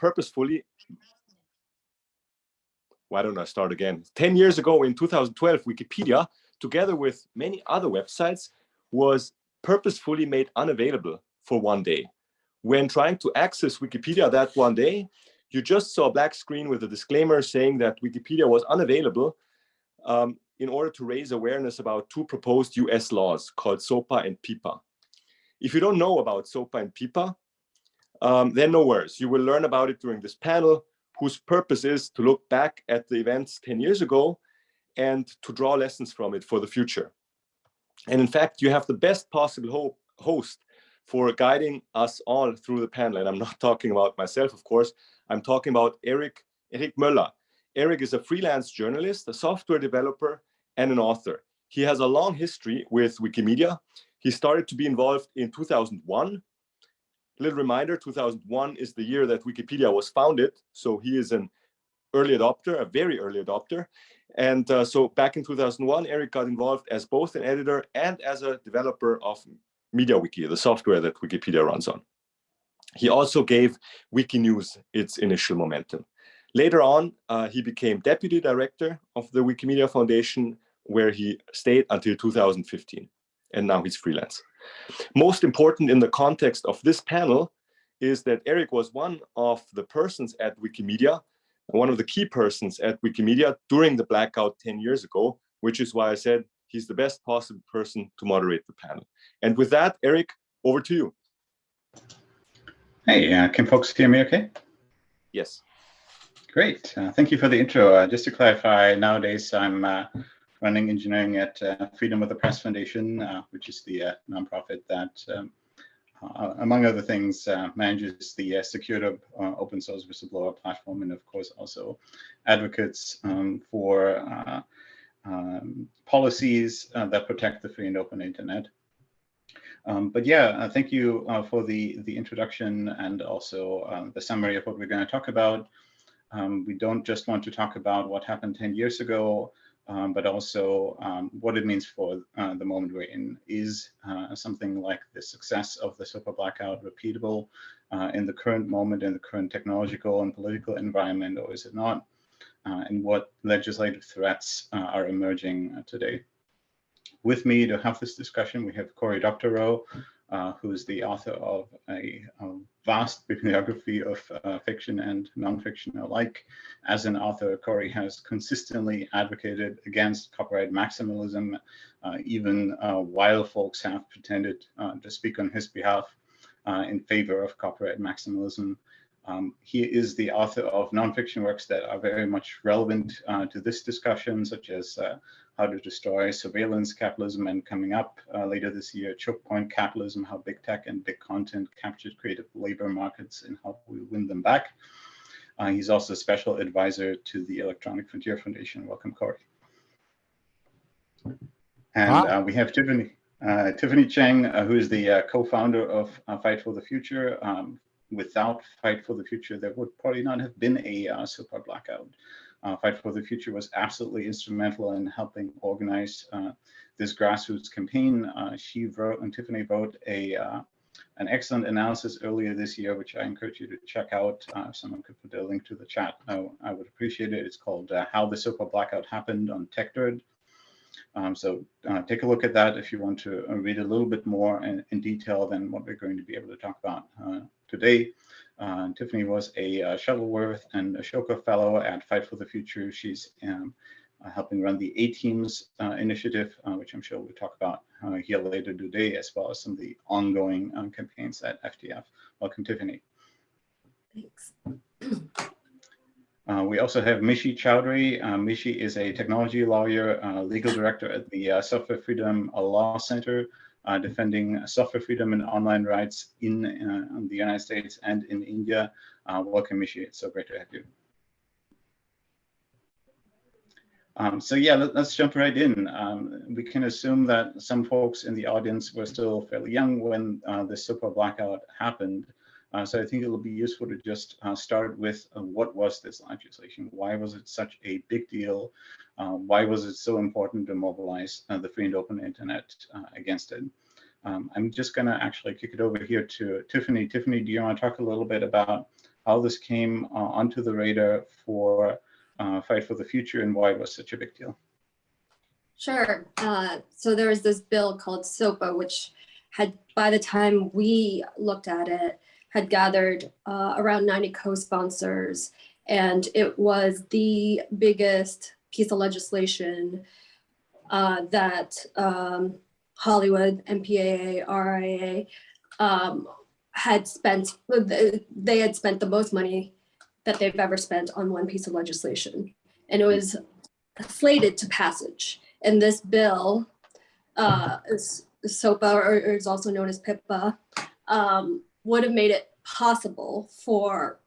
purposefully why don't I start again? 10 years ago in 2012, Wikipedia, together with many other websites, was purposefully made unavailable for one day. When trying to access Wikipedia that one day, you just saw a black screen with a disclaimer saying that Wikipedia was unavailable um, in order to raise awareness about two proposed US laws called SOPA and PIPA. If you don't know about SOPA and PIPA, um, then no worries. You will learn about it during this panel whose purpose is to look back at the events 10 years ago and to draw lessons from it for the future. And in fact, you have the best possible host for guiding us all through the panel. And I'm not talking about myself, of course. I'm talking about Erik, Erik Möller. Erik is a freelance journalist, a software developer, and an author. He has a long history with Wikimedia. He started to be involved in 2001 little reminder, 2001 is the year that Wikipedia was founded. So he is an early adopter, a very early adopter. And uh, so back in 2001, Erik got involved as both an editor and as a developer of MediaWiki, the software that Wikipedia runs on. He also gave Wikinews its initial momentum. Later on, uh, he became deputy director of the Wikimedia Foundation, where he stayed until 2015. And now he's freelance. Most important in the context of this panel is that Erik was one of the persons at Wikimedia, one of the key persons at Wikimedia during the blackout 10 years ago, which is why I said he's the best possible person to moderate the panel. And with that, Erik, over to you. Hey, uh, can folks hear me okay? Yes. Great. Uh, thank you for the intro. Uh, just to clarify, nowadays I'm uh, running engineering at uh, Freedom of the Press Foundation, uh, which is the uh, nonprofit that, um, uh, among other things, uh, manages the uh, secure open source whistleblower platform, and of course also advocates um, for um, policies that protect the free and open internet. Um, but yeah, thank you for the, the introduction and also um, the summary of what we're going to talk about. Um, we don't just want to talk about what happened 10 years ago, um, but also um, what it means for uh, the moment we're in. Is uh, something like the success of the super blackout repeatable uh, in the current moment, in the current technological and political environment, or is it not? Uh, and what legislative threats uh, are emerging uh, today? With me to have this discussion, we have Cory Doctorow, uh, who's the author of a, a vast bibliography of uh, fiction and nonfiction alike. As an author, Cory has consistently advocated against copyright maximalism, uh, even uh, while folks have pretended uh, to speak on his behalf in favor of copyright maximalism. Um, he is the author of nonfiction works that are very much relevant to this discussion, such as how to destroy surveillance capitalism, and coming up uh, later this year, choke point capitalism, how big tech and big content captured creative labor markets and how we win them back. Uh, he's also a special advisor to the Electronic Frontier Foundation. Welcome, Cory. And wow. uh, we have Tiffiniy, uh, Tiffiniy Cheng, uh, who is the uh, co-founder of Fight for the Future. Um, without Fight for the Future, there would probably not have been a uh, SOPA blackout uh, Fight for the Future was absolutely instrumental in helping organize uh, this grassroots campaign. Uh, she wrote, and Tiffiniy wrote a uh, an excellent analysis earlier this year, which I encourage you to check out. Uh, if someone could put a link to the chat, I, I would appreciate it. It's called uh, How the SOPA Blackout Happened on TechDirt. Um, so take a look at that if you want to read a little bit more in, in, detail than what we're going to be able to talk about today. Uh, Tiffiniy was a uh, Shuttleworth and Ashoka Fellow at Fight for the Future. She's um, uh, helping run the A-Teams uh, initiative, uh, which I'm sure we'll talk about uh, here later today, as well as some of the ongoing campaigns at FDF. Welcome, Tiffiniy. Thanks. we also have Mishi Choudhary. Mishi is a technology lawyer, legal director at the Software Freedom Law Center, uh, defending software freedom and online rights in, uh, in the United States and in India. Uh, welcome, Mishi. It's so great to have you. Um, so yeah, let, us jump right in. Um, we can assume that some folks in the audience were still fairly young when uh, the SOPA blackout happened. Uh, so I think it'll be useful to just uh, start with uh, what was this legislation? Why was it such a big deal? Why was it so important to mobilize the free and open internet against it? Um, I'm just going to actually kick it over here to Tiffiniy. Tiffiniy, do you want to talk a little bit about how how this came uh, onto the radar for uh, Fight for the Future and why it was such a big deal. Sure. Uh, so there was this bill called SOPA, which had, by the time we looked at it, had gathered uh, around 90 co-sponsors. And it was the biggest piece of legislation uh, that um, Hollywood, MPAA, RIAA um, had spent, they had spent the most money that they've ever spent on one piece of legislation. And it was slated to passage. And this bill, uh, is SOPA, or is also known as PIPA, um, would have made it possible for,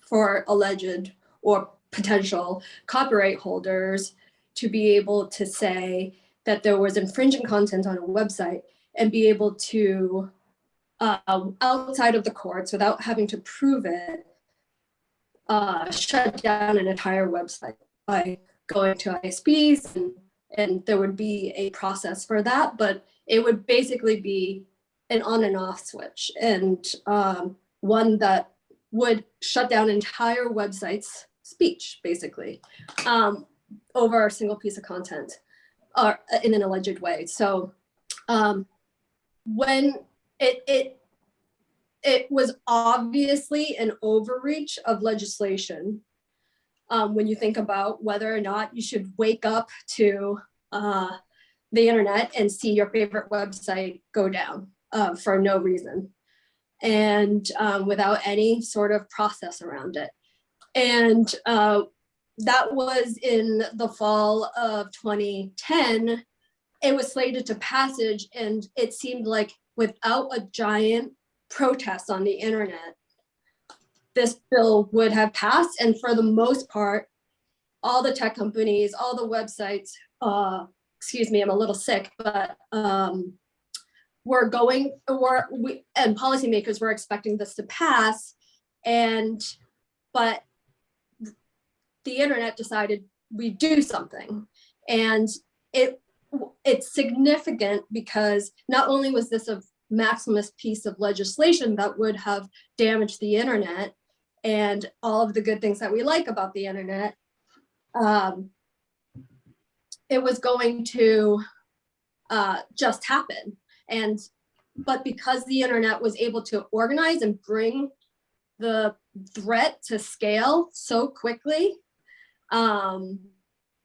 for alleged or potential copyright holders to be able to say that there was infringing content on a website and be able to, uh, outside of the courts without having to prove it, uh, shut down an entire website by going to ISPs and, and there would be a process for that, but it would basically be an on and off switch and um, one that would shut down entire websites speech basically um, over a single piece of content or in an alleged way. So um, when it, it it was obviously an overreach of legislation um, when you think about whether or not you should wake up to uh, the internet and see your favorite website go down uh, for no reason and um, without any sort of process around it. And uh, that was in the fall of 2010. It was slated to passage and it seemed like without a giant protest on the internet, this bill would have passed. And for the most part, all the tech companies, all the websites, uh, excuse me, I'm a little sick, but um, we're going, or we, and policymakers were expecting this to pass. And, but the internet decided we do something. And it it's significant because not only was this a Maximus piece of legislation that would have damaged the internet and all of the good things that we like about the internet, um, it was going to uh, just happen. And but because the internet was able to organize and bring the threat to scale so quickly, um,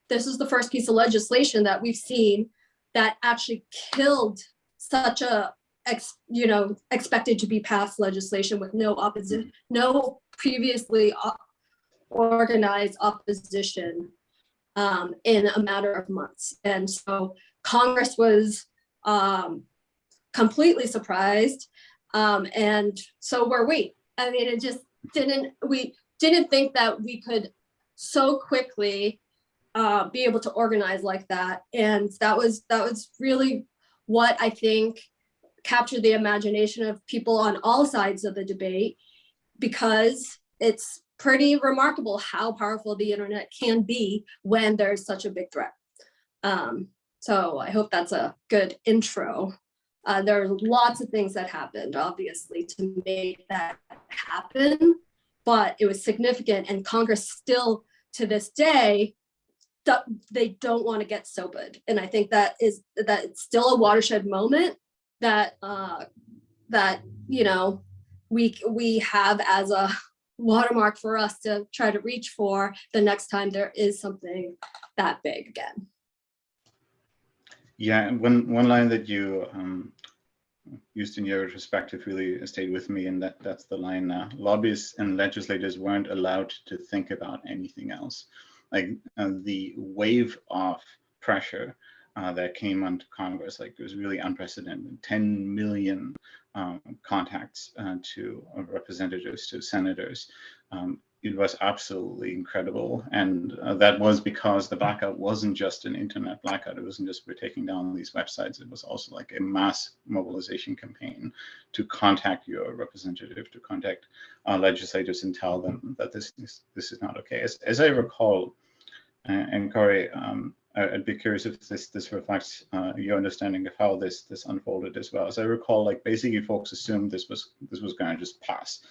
this is the first piece of legislation that we've seen that actually killed such a ex, you know, expected to be passed legislation with no opposition, no previously organized opposition um, in a matter of months. And so Congress was um, completely surprised. Um, and so were we. I mean, it just didn't, we didn't think that we could so quickly uh, be able to organize like that. And that was, that was really what I think captured the imagination of people on all sides of the debate because it's pretty remarkable how powerful the internet can be when there's such a big threat. Um, so I hope that's a good intro. Uh, there are lots of things that happened, obviously, to make that happen, but it was significant and Congress still, to this day, they don't want to get SOPA'd. And I think that is that it's still a watershed moment that uh, that you know we we have as a watermark for us to try to reach for the next time there is something that big again. Yeah, one one line that you um, used in your perspective really stayed with me, and that that's the line: uh, lobbyists and legislators weren't allowed to think about anything else. Like uh, the wave of pressure uh, that came onto Congress. Like it was really unprecedented. 10 million um, contacts uh, to representatives, to senators. Um, it was absolutely incredible. And uh, that was because the blackout wasn't just an internet blackout. It wasn't just we're taking down these websites. It was also like a mass mobilization campaign to contact your representative, to contact uh, legislators and tell them that this is, this is not okay. As, as I recall, uh, and Cory, um, I'd be curious if this this reflects uh, your understanding of how this this unfolded as well. As I recall, like basically folks assumed this was this was going to just pass.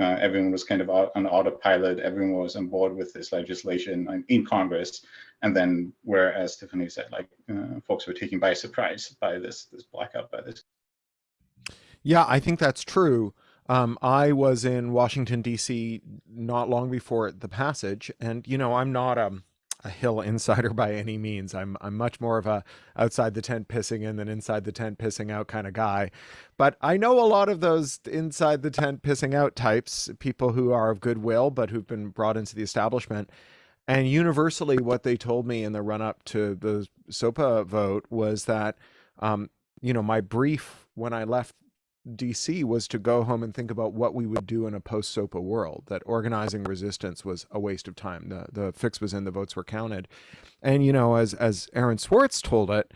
Uh, everyone was kind of on autopilot. Everyone was on board with this legislation in Congress. And then, whereas Tiffiniy said, like uh, folks were taken by surprise by this this blackout, by this. Yeah, I think that's true. Um, I was in Washington D.C. not long before the passage, and you know, I'm not um, a Hill insider by any means. I'm I'm much more of a outside the tent pissing in than inside the tent pissing out kind of guy. But I know a lot of those inside the tent pissing out types, people who are of goodwill but who've been brought into the establishment. And universally, what they told me in the run up to the SOPA vote was that, um, you know, my brief when I left DC was to go home and think about what we would do in a post SOPA world, that organizing resistance was a waste of time. The, the fix was in, the votes were counted. And, you know, as, as Aaron Swartz told it,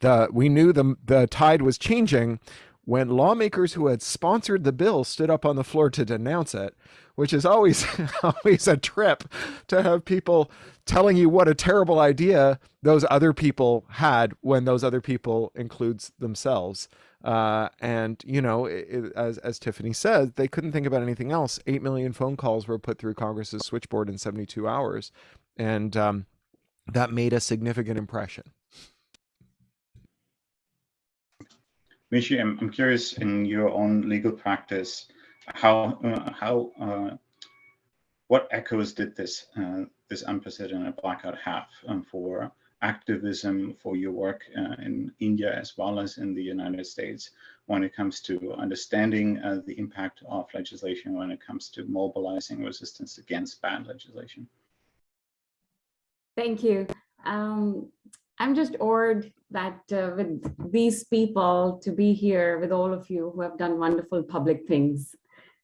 the, we knew the, the tide was changing when lawmakers who had sponsored the bill stood up on the floor to denounce it, which is always always a trip to have people telling you what a terrible idea those other people had when those other people includes themselves. Uh, and you know, it, as as Tiffiniy said, they couldn't think about anything else. Eight million phone calls were put through Congress's switchboard in 72 hours, and um, that made a significant impression. Mishi, I'm, I'm curious in your own legal practice, how uh, how uh, what echoes did this uh, this unprecedented blackout have um, for activism for your work uh, in India as well as in the United States when it comes to understanding uh, the impact of legislation, when it comes to mobilizing resistance against bad legislation? Thank you. Um, I'm just awed that uh, with these people to be here with all of you who have done wonderful public things.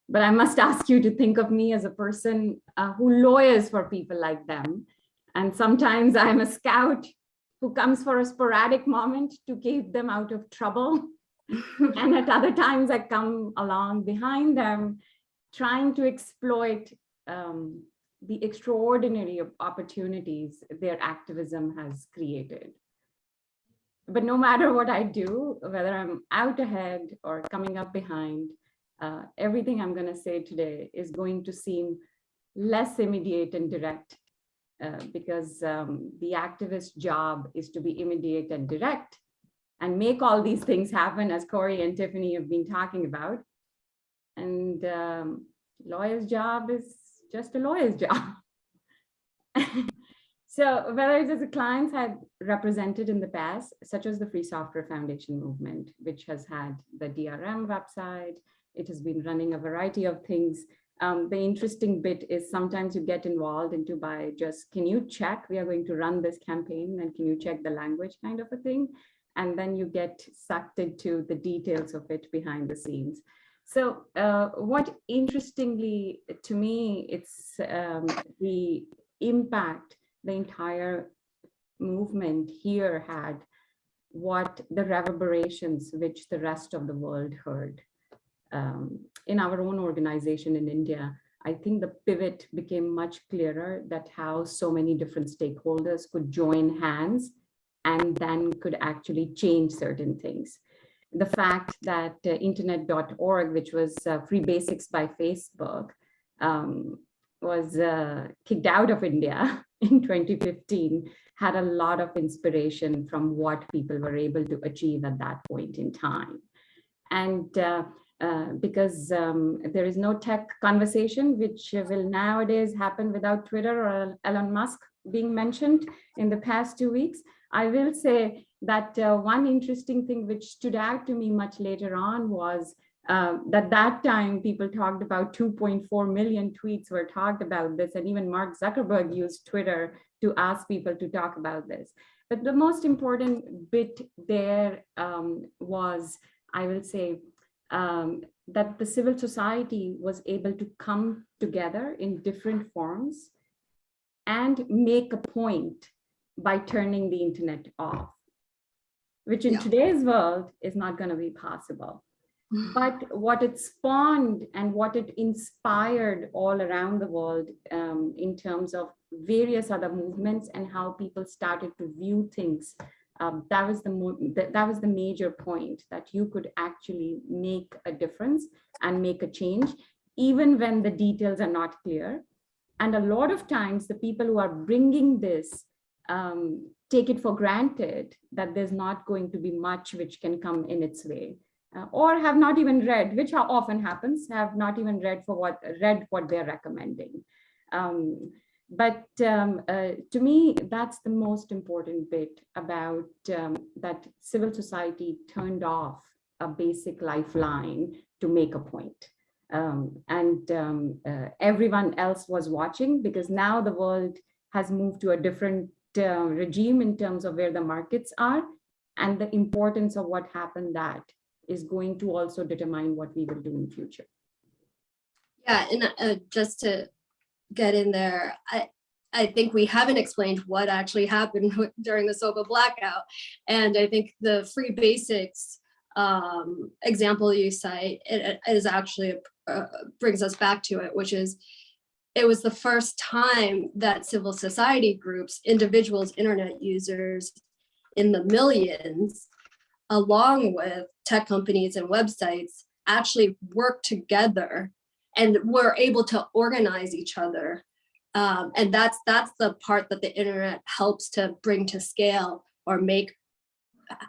But I must ask you to think of me as a person uh, who lawyers for people like them and sometimes I'm a scout who comes for a sporadic moment to keep them out of trouble. and at other times I come along behind them, trying to exploit um, the extraordinary opportunities their activism has created. But no matter what I do, whether I'm out ahead or coming up behind, uh, everything I'm going to say today is going to seem less immediate and direct uh, because um, the activist job is to be immediate and direct and make all these things happen as Cory and Tiffiniy have been talking about. And um, lawyer's job is just a lawyer's job. so whether it is the clients had represented in the past, such as the Free Software Foundation movement, which has had the DRM website, it has been running a variety of things um, the interesting bit is sometimes you get involved into by just, can you check, we are going to run this campaign and can you check the language kind of a thing? And then you get sucked into the details of it behind the scenes. So uh, what interestingly to me, it's um, the impact the entire movement here had, what the reverberations which the rest of the world heard um, in our own organization in India, I think the pivot became much clearer that how so many different stakeholders could join hands and then could actually change certain things. The fact that uh, internet.org, which was uh, Free Basics by Facebook, um, was uh, kicked out of India in 2015, had a lot of inspiration from what people were able to achieve at that point in time. And uh, uh, because um, there is no tech conversation which will nowadays happen without Twitter or Elon Musk being mentioned in the past two weeks. I will say that uh, one interesting thing which stood out to me much later on was uh, that that time people talked about 2.4 million tweets were talked about this and even Mark Zuckerberg used Twitter to ask people to talk about this. But the most important bit there um, was, I will say, um, that the civil society was able to come together in different forms and make a point by turning the internet off, which in yeah. today's world is not going to be possible. But what it spawned and what it inspired all around the world um, in terms of various other movements and how people started to view things um, that was the that, that was the major point that you could actually make a difference and make a change even when the details are not clear. And a lot of times the people who are bringing this um, take it for granted that there's not going to be much which can come in its way. Uh, or have not even read, which often happens, have not even read for what read what they're recommending. Um, but um, uh, to me, that's the most important bit about um, that civil society turned off a basic lifeline to make a point. Um, and um, uh, everyone else was watching because now the world has moved to a different uh, regime in terms of where the markets are and the importance of what happened that is going to also determine what we will do in future. Yeah, and uh, just to get in there, I, I think we haven't explained what actually happened during the SOPA blackout. And I think the free basics um, example you cite it, it is actually uh, brings us back to it, which is it was the first time that civil society groups, individuals, internet users in the millions, along with tech companies and websites, actually worked together and we're able to organize each other. Um, and that's that's the part that the internet helps to bring to scale or make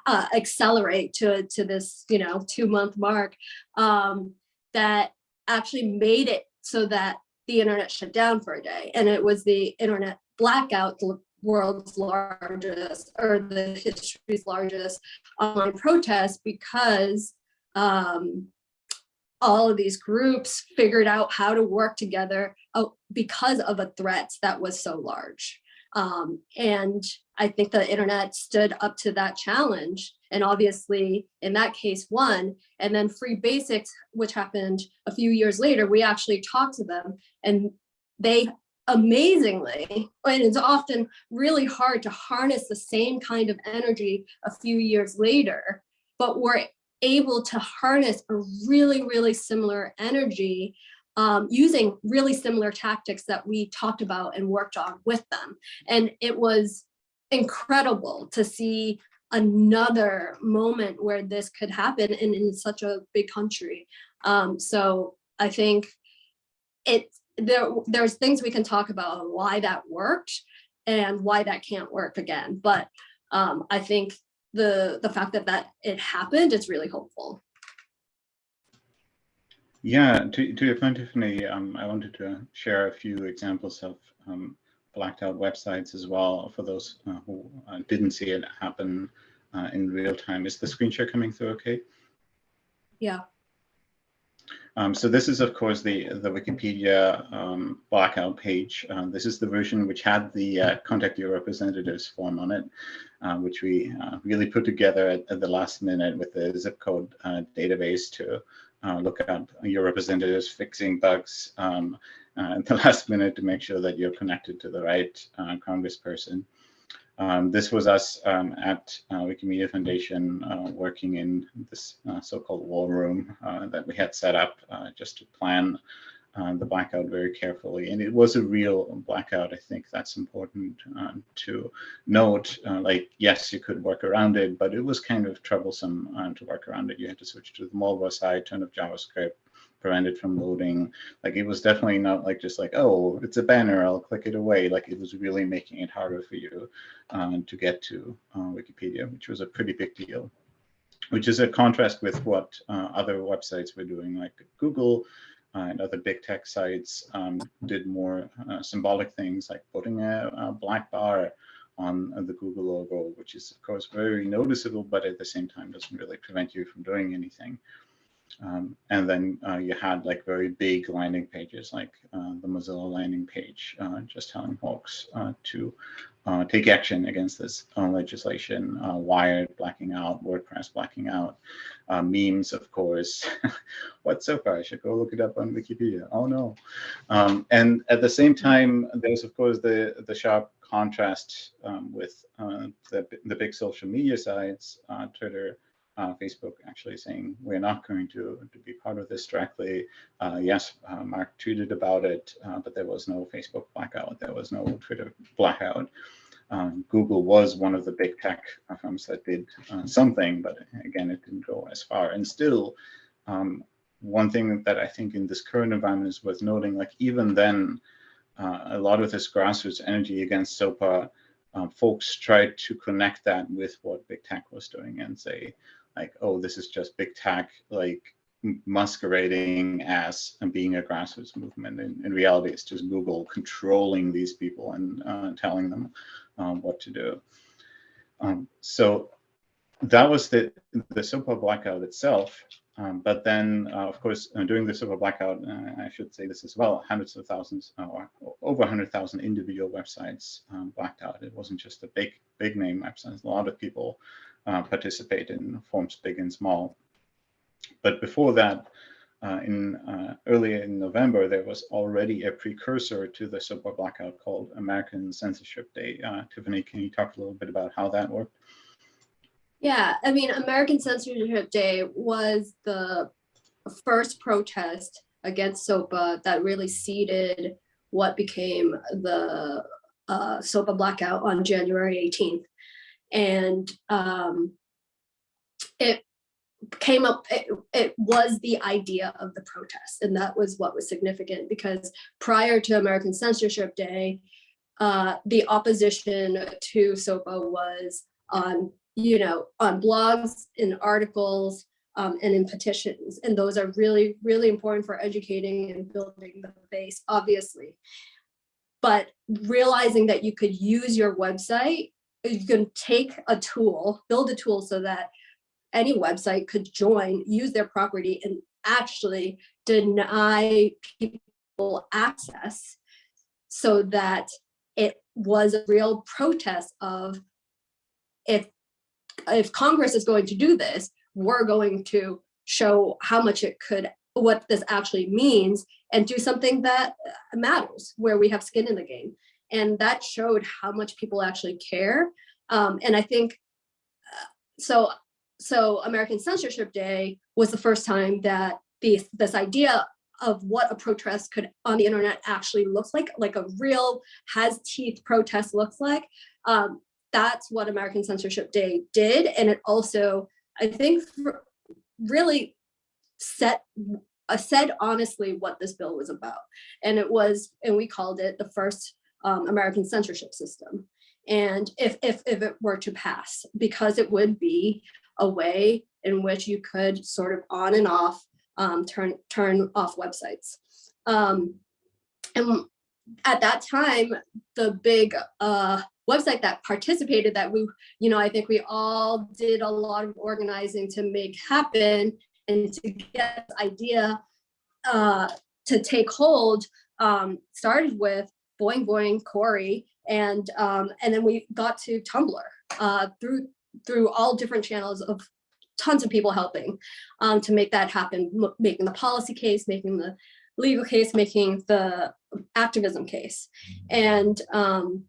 uh, accelerate to to this you know two month mark um, that actually made it so that the internet shut down for a day. And it was the internet blackout, the world's largest or the history's largest online protest because um, all of these groups figured out how to work together uh, because of a threat that was so large. Um, and I think the internet stood up to that challenge. And obviously in that case won, and then free basics, which happened a few years later, we actually talked to them and they amazingly, and it's often really hard to harness the same kind of energy a few years later, but we're able to harness a really, really similar energy um, using really similar tactics that we talked about and worked on with them. And it was incredible to see another moment where this could happen in, in such a big country. Um, so I think it there there's things we can talk about why that worked and why that can't work again. But um, I think the the fact that that it happened is really hopeful. Yeah, to, to your point, Tiffiniy, um, I wanted to share a few examples of um, blacked out websites as well for those uh, who uh, didn't see it happen uh, in real time. Is the screen share coming through okay? Yeah. Um, so this is, of course, the, the Wikipedia um, blackout page. Uh, this is the version which had the uh, contact your representatives form on it, uh, which we really put together at, at, the last minute with the zip code database to uh, look at your representatives fixing bugs um, uh, at the last minute to make sure that you're connected to the right uh, congressperson. Um, this was us um, at uh, Wikimedia Foundation uh, working in this uh, so-called war room that we had set up just to plan uh, the blackout very carefully. And it was a real blackout. I think that's important uh, to note. Uh, like, yes, you could work around it, but it was kind of troublesome uh, to work around it. You had to switch to the mobile side, turn off JavaScript, prevent it from loading. Like, it was definitely not like just like, oh, it's a banner, I'll click it away. Like, it was really making it harder for you uh, to get to uh, Wikipedia, which was a pretty big deal which is a contrast with what other websites were doing, like Google, uh, and other big tech sites um, did more uh, symbolic things like putting a, a, black bar on the Google logo, which is of course very noticeable, but at the same time doesn't really prevent you from doing anything. Um, and then uh, you had like very big landing pages like uh, the Mozilla landing page, uh, just telling folks uh, to uh, take action against this uh, legislation, Wired blacking out, WordPress blacking out, memes, of course. What's SOPA? I should go look it up on Wikipedia. Oh no. Um, and at the same time, there's of course the, the sharp contrast um, with the, the big social media sites, Twitter, uh, Facebook actually saying we're not going to, to be part of this directly. Uh, yes, uh, Mark tweeted about it, uh, but there was no Facebook blackout. There was no Twitter blackout. Um, Google was one of the big tech firms that did uh, something, but again, it didn't go as far. And still, um, one thing that I think in this current environment is worth noting, like even then, uh, a lot of this grassroots energy against SOPA, folks tried to connect that with what big tech was doing and say, like, oh, this is just big tech, like masquerading as and being a grassroots movement. In, in reality, it's just Google controlling these people and uh, telling them um, what to do. Um, so that was the the SOPA blackout itself. Um, but then, uh, of course, uh, during the SOPA blackout, uh, I should say this as well, hundreds of thousands uh, or over 100,000 individual websites um, blacked out. It wasn't just a big, big name websites. A lot of people uh, participate in forms big and small. But before that, uh, in uh, early in November, there was already a precursor to the SOPA blackout called American Censorship Day. Uh, Tiffiniy, can you talk a little bit about how that worked? Yeah, I mean, American Censorship Day was the first protest against SOPA that really seeded what became the uh, SOPA blackout on January 18th. And um, it came up, it, it was the idea of the protest. And that was what was significant because prior to American Censorship Day, uh, the opposition to SOPA was on you know, on blogs, in articles, um, and in petitions. And those are really, really important for educating and building the base, obviously. But realizing that you could use your website, you can take a tool, build a tool so that any website could join, use their property and actually deny people access so that it was a real protest of if if Congress is going to do this, we're going to show how much it could, what this actually means and do something that matters where we have skin in the game. And that showed how much people actually care. Um, and I think, uh, so, so American Censorship Day was the first time that this idea of what a protest could on the internet actually looks like, like a real has teeth protest looks like, um, that's what American Censorship Day did. And it also, I think, really set uh, said honestly what this bill was about. And it was, and we called it the first um, American censorship system. And if, if, if it were to pass, because it would be a way in which you could sort of on and off um, turn, turn off websites. Um, and at that time, the big uh, website that participated that we, you know, I think we all did a lot of organizing to make happen and to get idea uh, to take hold um, started with Boing Boing, Cory, and um, and then we got to Tumblr uh, through through all different channels of tons of people helping um, to make that happen, making the policy case, making the legal case, making the activism case. And um,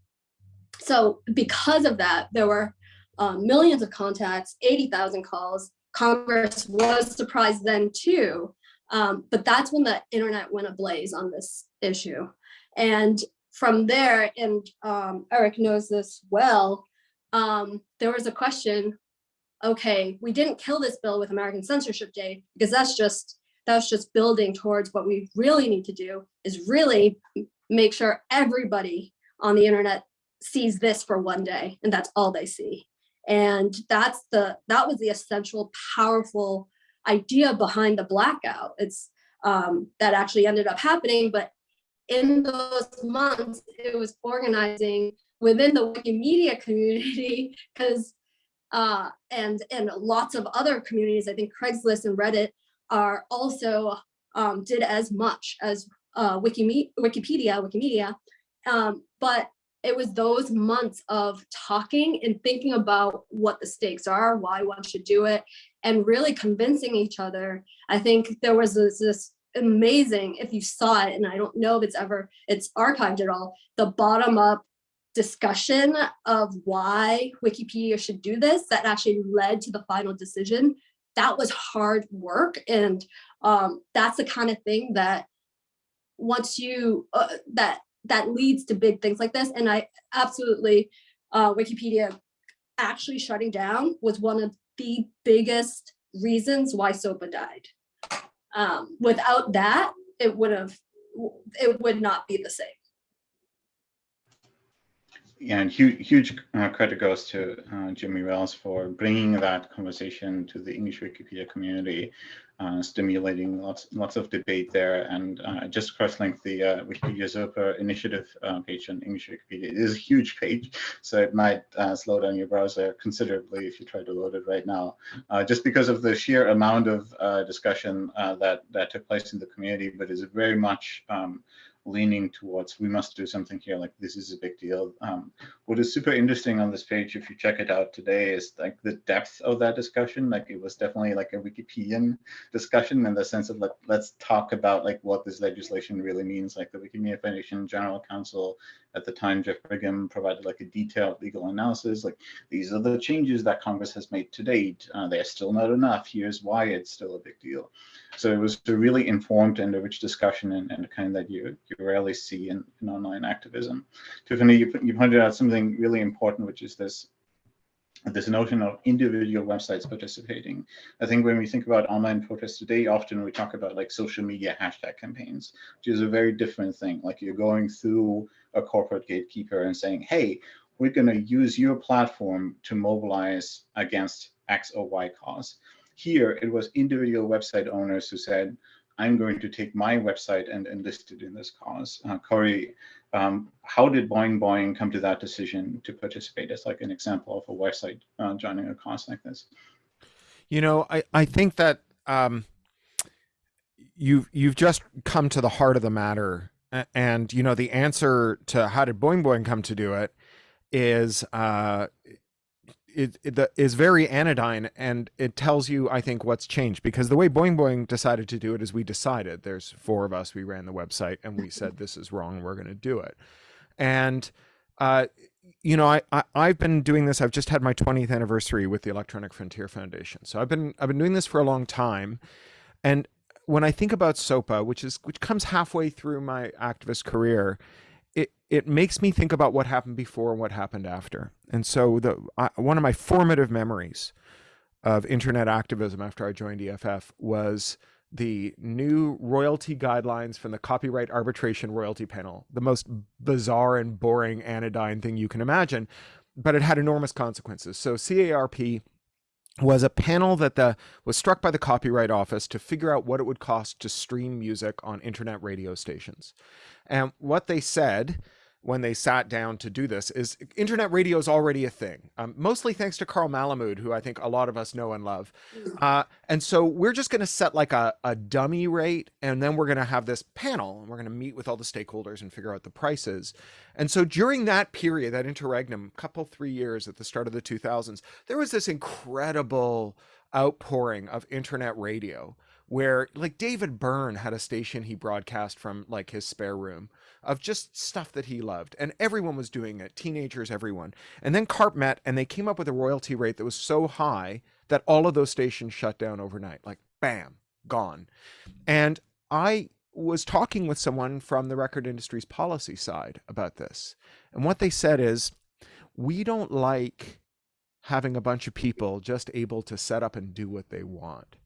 so because of that, there were um, millions of contacts, 80,000 calls. Congress was surprised then too, um, but that's when the internet went ablaze on this issue. And from there, and um, Erik knows this well, um, there was a question, okay, we didn't kill this bill with American Censorship Day because that's just that's just building towards what we really need to do is really make sure everybody on the internet sees this for one day and that's all they see. And that's the that was the essential powerful idea behind the blackout. It's um, that actually ended up happening, but in those months, it was organizing within the Wikimedia community because uh, and and lots of other communities. I think Craigslist and Reddit are also um, did as much as uh, Wikimedia, Wikipedia, Wikimedia. Um, but it was those months of talking and thinking about what the stakes are, why one should do it, and really convincing each other. I think there was this, this amazing, if you saw it, and I don't know if it's ever, it's archived at all, the bottom up discussion of why Wikipedia should do this that actually led to the final decision. That was hard work. And um, that's the kind of thing that once you, uh, that that leads to big things like this. And I absolutely, uh, Wikipedia actually shutting down was one of the biggest reasons why SOPA died. Um, without that, it would have, it would not be the same. Yeah, and huge, huge uh, credit goes to uh, Jimmy Wales for bringing that conversation to the English Wikipedia community, uh, stimulating lots, lots of debate there. And uh, just cross-link the uh, Wikipedia SOPA initiative uh, page on English Wikipedia. It is a huge page, so it might slow down your browser considerably if you try to load it right now, just because of the sheer amount of discussion that that took place in the community. But is very much um, leaning towards we must do something here like this is a big deal. Um, what is super interesting on this page if you check it out today is like the depth of that discussion. Like it was definitely like a wikipedian discussion in the sense of like let's talk about like what this legislation really means like the wikimedia foundation general counsel at the time geoff brigham provided like a detailed legal analysis like these are the changes that congress has made to date. Uh, they're still not enough. Here's why it's still a big deal. So it was a really informed and a rich discussion and, and the kind that you, you rarely see in, in online activism. Tiffiniy, you, you pointed out something really important, which is this this notion of individual websites participating. I think when we think about online protests today, often we talk about like social media hashtag campaigns, which is a very different thing. Like you're going through a corporate gatekeeper and saying, hey, we're going to use your platform to mobilize against X or Y cause. Here, it was individual website owners who said, I'm going to take my website and enlist it in this cause. Uh, Cory, um, how did Boing Boing come to that decision to participate as like an example of a website uh, joining a cause like this? You know, I, I think that um, you've, you've just come to the heart of the matter. And, you know, the answer to how did Boing Boing come to do it is uh, it, it the, is very anodyne and it tells you i think what's changed. Because the way boing boing decided to do it is we decided there's four of us we ran the website and we said this is wrong we're going to do it. And uh, you know I, I have been doing this i've just had my 20th anniversary with the electronic frontier foundation. So i've been i've been doing this for a long time. And when i think about sopa which is which comes halfway through my activist career it it makes me think about what happened before and what happened after. And so the uh, one of my formative memories of internet activism after I joined EFF was the new royalty guidelines from the Copyright Arbitration Royalty Panel, the most bizarre and boring anodyne thing you can imagine, but it had enormous consequences. So CARP was a panel that the, was struck by the Copyright Office to figure out what it would cost to stream music on internet radio stations. And what they said when they sat down to do this is internet radio is already a thing, um, mostly thanks to Carl Malamud, who I think a lot of us know and love. Mm. Uh, and so we're just going to set like a, a dummy rate, and then we're going to have this panel, and we're going to meet with all the stakeholders and figure out the prices. And so during that period, that interregnum, couple three years at the start of the 2000s, there was this incredible outpouring of internet radio where like David Byrne had a station he broadcast from like his spare room of just stuff that he loved and everyone was doing it teenagers everyone. And then carp met and they came up with a royalty rate that was so high that all of those stations shut down overnight. Like bam gone. And i was talking with someone from the record industry's policy side about this and what they said is we don't like having a bunch of people just able to set up and do what they want.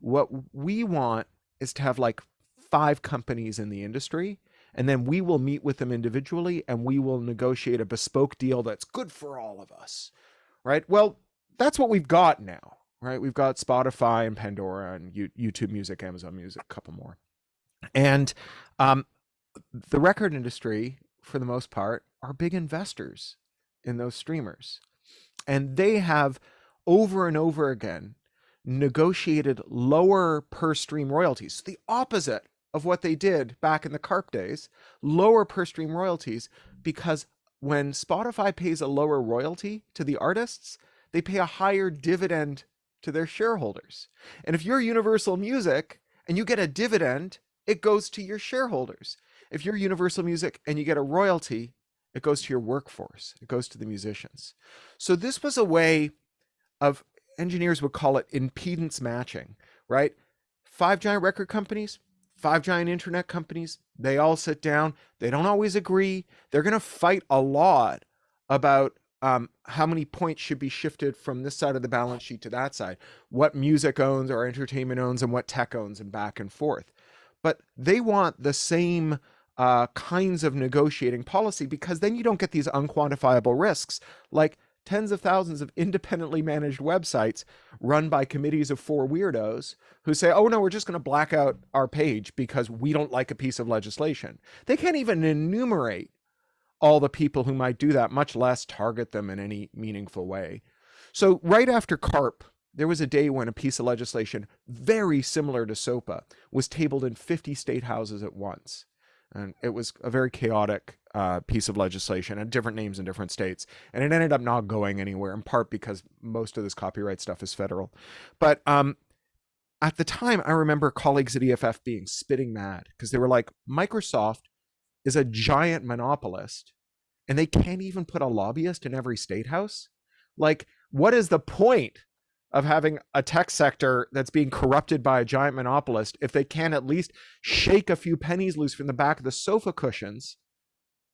What we want is to have like five companies in the industry and then we will meet with them individually and we will negotiate a bespoke deal that's good for all of us right? Well that's what we've got now right? We've got spotify and pandora and youtube music amazon music a couple more. And um, the record industry for the most part are big investors in those streamers. And they have over and over again negotiated lower per stream royalties the opposite of what they did back in the carp days, lower per stream royalties, because when Spotify pays a lower royalty to the artists, they pay a higher dividend to their shareholders. And if you're Universal Music and you get a dividend, it goes to your shareholders. If you're Universal Music and you get a royalty, it goes to your workforce, it goes to the musicians. So this was a way of engineers would call it impedance matching, right? Five giant record companies, five giant internet companies, they all sit down. They don't always agree. They're going to fight a lot about um, how many points should be shifted from this side of the balance sheet to that side, what music owns or entertainment owns and what tech owns and back and forth. But they want the same uh, kinds of negotiating policy because then you don't get these unquantifiable risks like tens of thousands of independently managed websites run by committees of four weirdos who say, oh no, we're just going to black out our page because we don't like a piece of legislation. They can't even enumerate all the people who might do that, much less target them in any meaningful way. So right after CARP, there was a day when a piece of legislation very similar to SOPA was tabled in 50 state houses at once. And it was a very chaotic uh, piece of legislation and different names in different states. And it ended up not going anywhere, in part because most of this copyright stuff is federal. But um, at the time, I remember colleagues at EFF being spitting mad because they were like, Microsoft is a giant monopolist and they can't even put a lobbyist in every state house. Like, what is the point of having a tech sector that's being corrupted by a giant monopolist if they can at least shake a few pennies loose from the back of the sofa cushions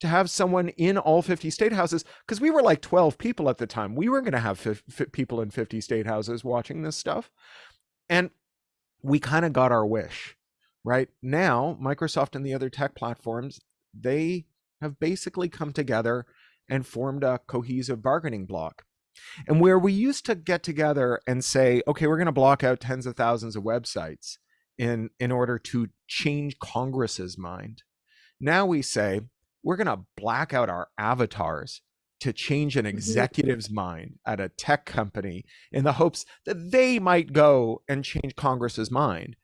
to have someone in all 50 state houses because we were like 12 people at the time. We were going to have people in 50 state houses watching this stuff. And we kind of got our wish right? Now microsoft and the other tech platforms they have basically come together and formed a cohesive bargaining bloc and where we used to get together and say, okay, we're going to block out tens of thousands of websites in, in order to change Congress's mind. Now we say, we're going to black out our avatars to change an mm-hmm. executive's mind at a tech company in the hopes that they might go and change Congress's mind.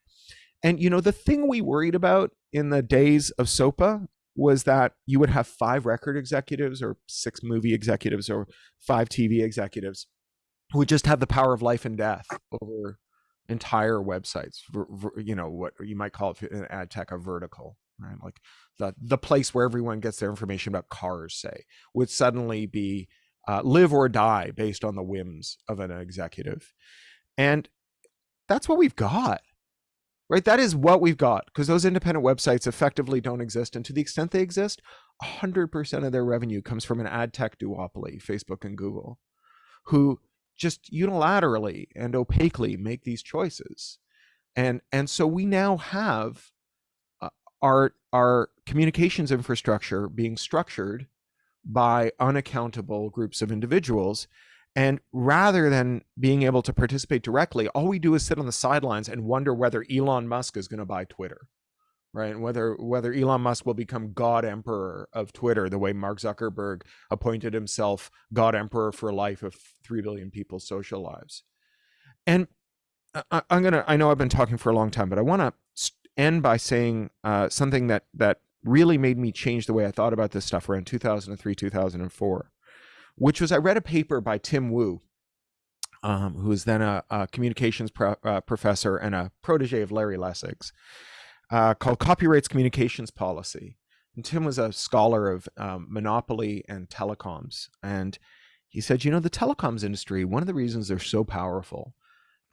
And, you know, the thing we worried about in the days of SOPA was that you would have five record executives or six movie executives or five TV executives who would just have the power of life and death over entire websites. You know what you might call it in ad tech a vertical, right? Like the the place where everyone gets their information about cars, say, would suddenly be uh, live or die based on the whims of an executive, and that's what we've got right? That is what we've got because those independent websites effectively don't exist. And to the extent they exist, 100% of their revenue comes from an ad tech duopoly, Facebook and Google, who just unilaterally and opaquely make these choices. And, and so we now have uh, our, our communications infrastructure being structured by unaccountable groups of individuals and rather than being able to participate directly, all we do is sit on the sidelines and wonder whether Elon Musk is going to buy Twitter, right? And whether whether Elon Musk will become God Emperor of Twitter, the way Mark Zuckerberg appointed himself God Emperor for life of three billion people's social lives. And I, am gonna. I know I've been talking for a long time, but I want to end by saying uh, something that that really made me change the way I thought about this stuff around 2003, 2004 which was I read a paper by Tim Wu, um, who was then a, a communications pro, uh, professor and a protege of Larry Lessig's, uh, called Copyrights Communications Policy. And Tim was a scholar of um, monopoly and telecoms. And he said, you know, the telecoms industry, one of the reasons they're so powerful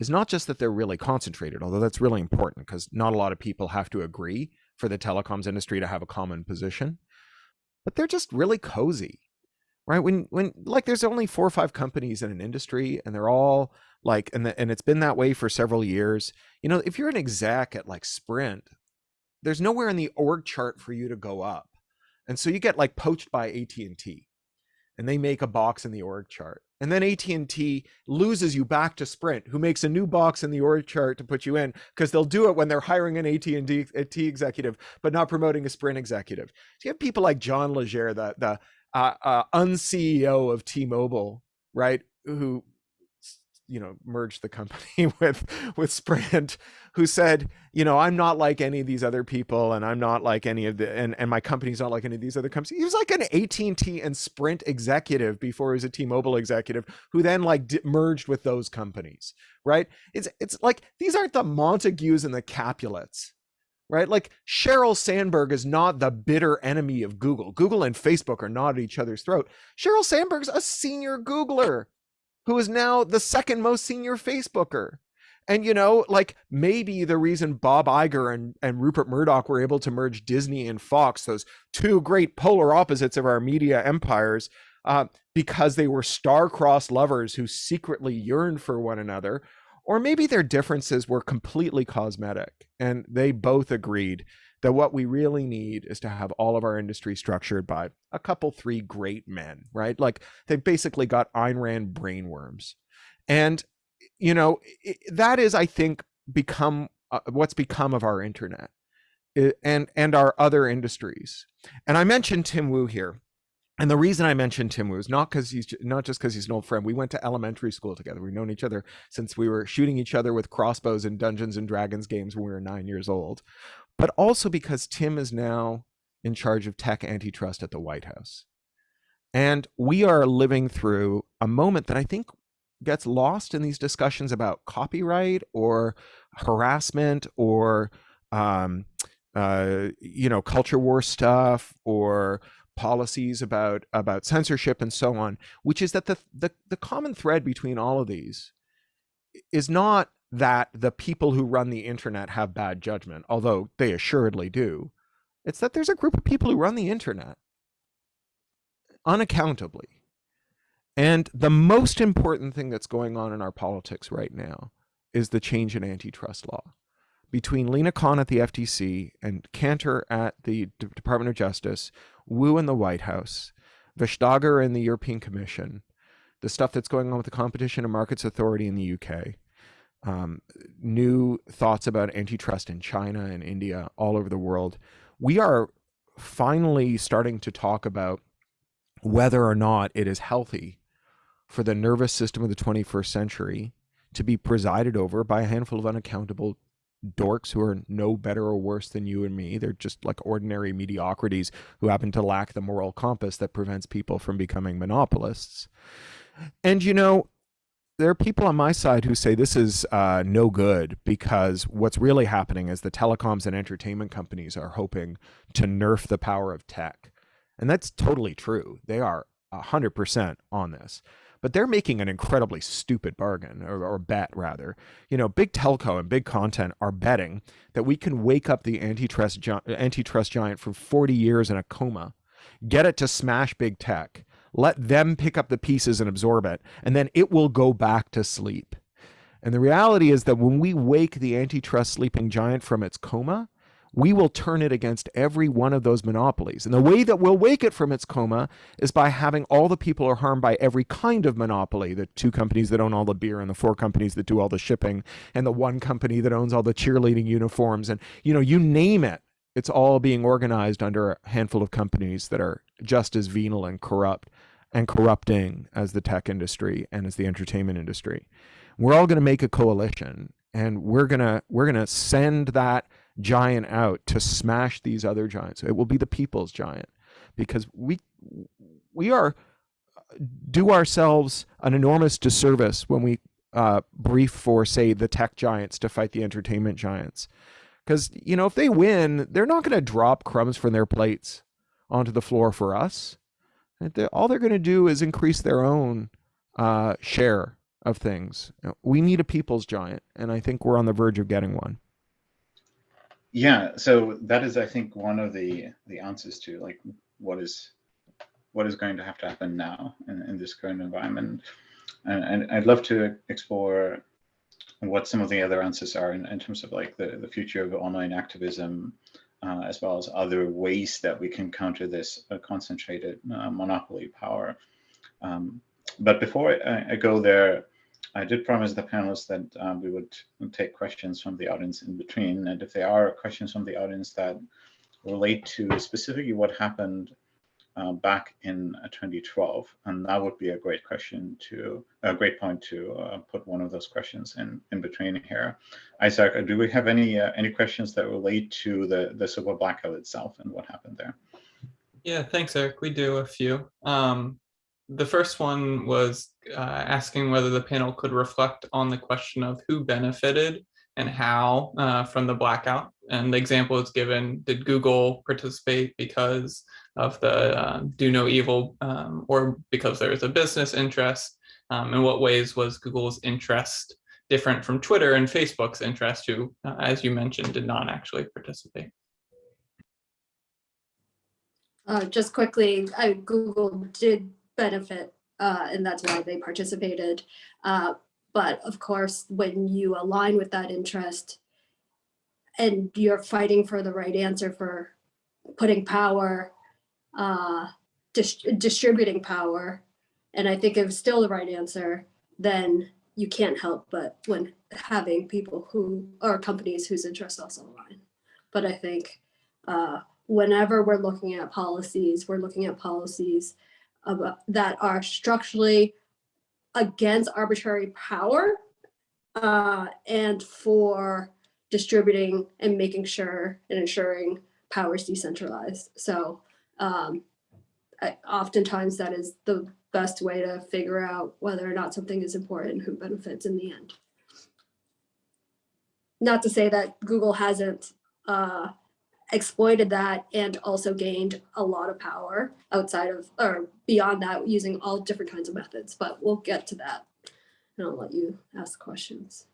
is not just that they're really concentrated, although that's really important because not a lot of people have to agree for the telecoms industry to have a common position, but they're just really cozy right? When when like there's only four or five companies in an industry and they're all like and the, and it's been that way for several years. You know if you're an exec at like sprint there's nowhere in the org chart for you to go up. And so you get like poached by AT&T and they make a box in the org chart. And then AT&T loses you back to Sprint who makes a new box in the org chart to put you in because they'll do it when they're hiring an AT&T executive but not promoting a Sprint executive. So you have people like John Legere the the uh, uh, un-CEO of T-Mobile, right? Who, you know, merged the company with with Sprint, who said, you know, I'm not like any of these other people, and I'm not like any of the, and and my company's not like any of these other companies. He was like an AT&T and Sprint executive before he was a T-Mobile executive, who then like merged with those companies, right? It's it's like these aren't the Montagues and the Capulets right? Like Sheryl Sandberg is not the bitter enemy of Google. Google and Facebook are not at each other's throat. Sheryl Sandberg's a senior Googler who is now the second most senior Facebooker. And you know, like maybe the reason Bob Iger and, and Rupert Murdoch were able to merge Disney and Fox, those two great polar opposites of our media empires, uh, because they were star-crossed lovers who secretly yearned for one another, or maybe their differences were completely cosmetic and they both agreed that what we really need is to have all of our industry structured by a couple three great men right? Like they basically got Ayn Rand brainworms. And you know that is i think become uh, what's become of our internet and and our other industries. And i mentioned tim wu here and the reason I mentioned Tim Wu is not because he's not just because he's an old friend. We went to elementary school together. We've known each other since we were shooting each other with crossbows in Dungeons and Dragons games when we were nine years old, but also because Tim is now in charge of tech antitrust at the White House. And we are living through a moment that I think gets lost in these discussions about copyright or harassment or um, uh, you know culture war stuff or policies about about censorship and so on which is that the, the the common thread between all of these is not that the people who run the internet have bad judgment although they assuredly do. It's that there's a group of people who run the internet unaccountably. And the most important thing that's going on in our politics right now is the change in antitrust law between Lina Khan at the FTC and Kanter at the D Department of Justice, Wu in the White House, Vestager in the European Commission, the stuff that's going on with the Competition and Markets Authority in the UK, um, new thoughts about antitrust in China and India, all over the world. We are finally starting to talk about whether or not it is healthy for the nervous system of the 21st century to be presided over by a handful of unaccountable dorks who are no better or worse than you and me. They're just like ordinary mediocrities who happen to lack the moral compass that prevents people from becoming monopolists. And you know, there are people on my side who say this is uh, no good because what's really happening is the telecoms and entertainment companies are hoping to nerf the power of tech. And that's totally true. They are 100% on this but they're making an incredibly stupid bargain or, or, bet rather. You know big telco and big content are betting that we can wake up the antitrust gi- antitrust giant for 40 years in a coma get it to smash big tech let them pick up the pieces and absorb it and then it will go back to sleep. And the reality is that when we wake the antitrust sleeping giant from its coma we will turn it against every one of those monopolies. And the way that we'll wake it from its coma is by having all the people are harmed by every kind of monopoly the two companies that own all the beer, and the four companies that do all the shipping, and the one company that owns all the cheerleading uniforms. And, you know, you name it, it's all being organized under a handful of companies that are just as venal and corrupt and corrupting as the tech industry and as the entertainment industry. We're all going to make a coalition and we're going to we're going to send that giant out to smash these other giants. It will be the people's giant because we we are do ourselves an enormous disservice when we uh, brief for say the tech giants to fight the entertainment giants. Because you know if they win they're not going to drop crumbs from their plates onto the floor for us. All they're going to do is increase their own uh, share of things. We need a people's giant and i think we're on the verge of getting one yeah, so that is, I think, one of the the answers to like what is what is going to have to happen now in, in this current environment, and, and, I'd love to explore what some of the other answers are in, in terms of like the the future of online activism, uh, as well as other ways that we can counter this uh, concentrated uh, monopoly power. Um, but before I, I go there, I did promise the panelists that um, we would take questions from the audience in between. And if there are questions from the audience that relate to specifically what happened uh, back in uh, 2012, and that would be a great question to, a great point to uh, put one of those questions in, in between here. Isaac, do we have any uh, any questions that relate to the, the SOPA blackout itself and what happened there? Yeah, thanks, Erik. We do a few. Um, the first one was uh, asking whether the panel could reflect on the question of who benefited and how uh, from the blackout. And the example is given, did Google participate because of the uh, do no evil um, or because there was a business interest? Um, in what ways was Google's interest different from Twitter and Facebook's interest who, uh, as you mentioned, did not actually participate? Uh, just quickly, Google did benefit, uh, and that's why they participated. Uh, but of course, when you align with that interest and you're fighting for the right answer for putting power, uh, dis- distributing power, and I think it was still the right answer, then you can't help but when having people who or companies whose interests also align. But I think uh, whenever we're looking at policies, we're looking at policies about, that are structurally against arbitrary power uh, and for distributing and making sure and ensuring power is decentralized. So um, I, oftentimes that is the best way to figure out whether or not something is important and who benefits in the end. Not to say that Google hasn't uh, exploited that and also gained a lot of power outside of or beyond that using all different kinds of methods, but we'll get to that. And I'll let you ask questions.